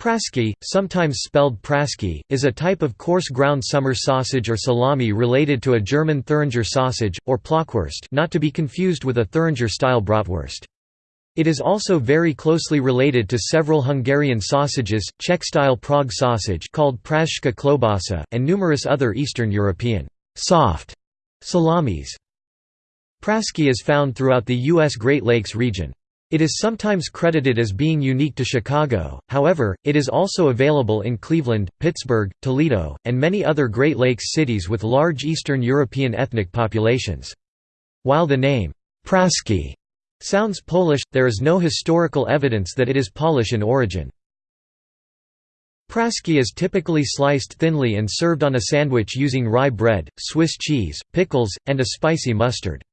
Prasky, sometimes spelled Praski, is a type of coarse ground summer sausage or salami related to a German Thuringer sausage, or Plockwurst not to be confused with a Thuringer-style bratwurst. It is also very closely related to several Hungarian sausages, Czech-style Prague sausage called Pražská klobasa, and numerous other Eastern European soft salamis. Praski is found throughout the U.S. Great Lakes region. It is sometimes credited as being unique to Chicago, however, it is also available in Cleveland, Pittsburgh, Toledo, and many other Great Lakes cities with large Eastern European ethnic populations. While the name, Praski, sounds Polish, there is no historical evidence that it is Polish in origin. Praski is typically sliced thinly and served on a sandwich using rye bread, Swiss cheese, pickles, and a spicy mustard.